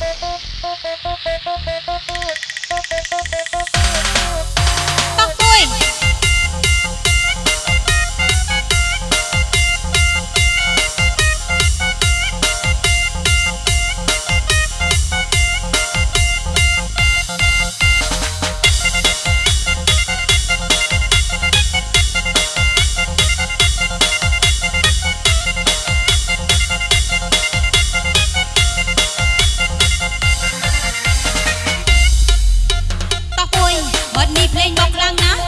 フフフフフフ。 បទនេះភ្លេងមកខ្លាំងណាស់